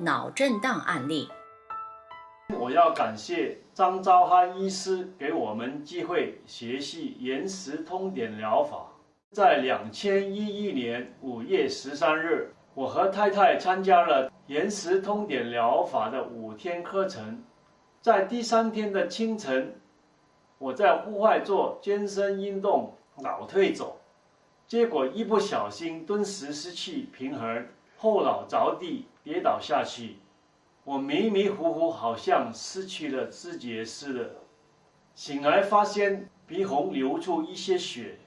脑震荡案例。我要感谢张昭汉医师给我们机会学习延时通典疗法。在两千一一年五月十三日，我和太太参加了延时通典疗法的五天课程。在第三天的清晨，我在户外做健身运动，脑退走，结果一不小心顿时失去平衡，后脑着地跌倒下去。我迷迷糊糊，好像失去了知觉似的。醒来发现鼻孔流出一些血，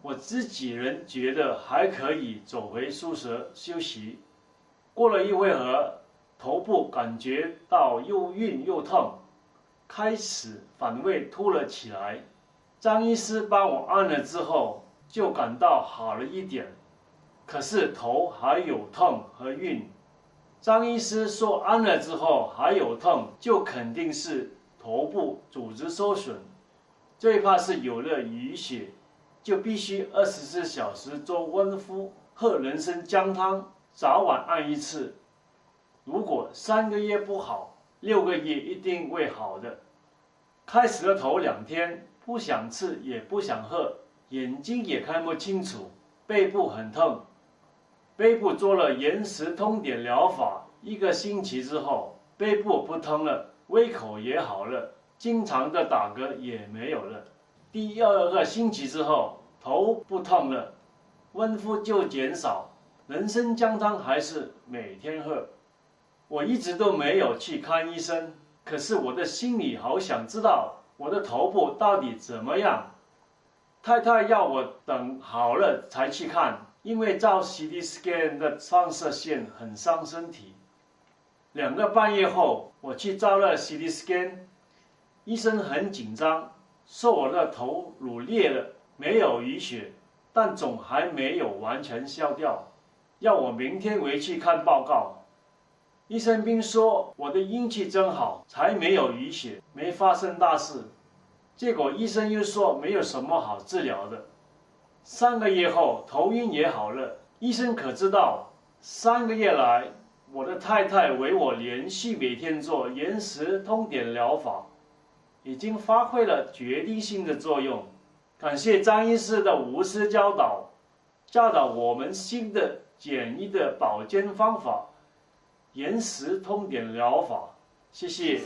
我自己人觉得还可以，走回宿舍休息。过了一会儿，头部感觉到又晕又痛，开始反胃吐了起来。张医师帮我按了之后，就感到好了一点，可是头还有痛和晕。张医师说，按了之后还有痛，就肯定是头部组织受损，最怕是有了淤血，就必须二十四小时做温敷，喝人参姜汤，早晚按一次。如果三个月不好，六个月一定会好的。开始的头两天不想吃也不想喝，眼睛也看不清楚，背部很痛。背部做了延时通点疗法，一个星期之后，背部不疼了，胃口也好了，经常的打嗝也没有了。第二个星期之后，头不痛了，温敷就减少，人参姜汤还是每天喝。我一直都没有去看医生，可是我的心里好想知道我的头部到底怎么样。太太要我等好了才去看。因为照 CT scan 的放射线很伤身体。两个半月后，我去照了 CT scan，医生很紧张，说我的头颅裂了，没有淤血，但肿还没有完全消掉，要我明天回去看报告。医生并说我的运气真好，才没有淤血，没发生大事。结果医生又说没有什么好治疗的。三个月后，头晕也好了。医生可知道，三个月来，我的太太为我连续每天做延时通点疗法，已经发挥了决定性的作用。感谢张医师的无私教导，教导我们新的简易的保健方法——延时通点疗法。谢谢。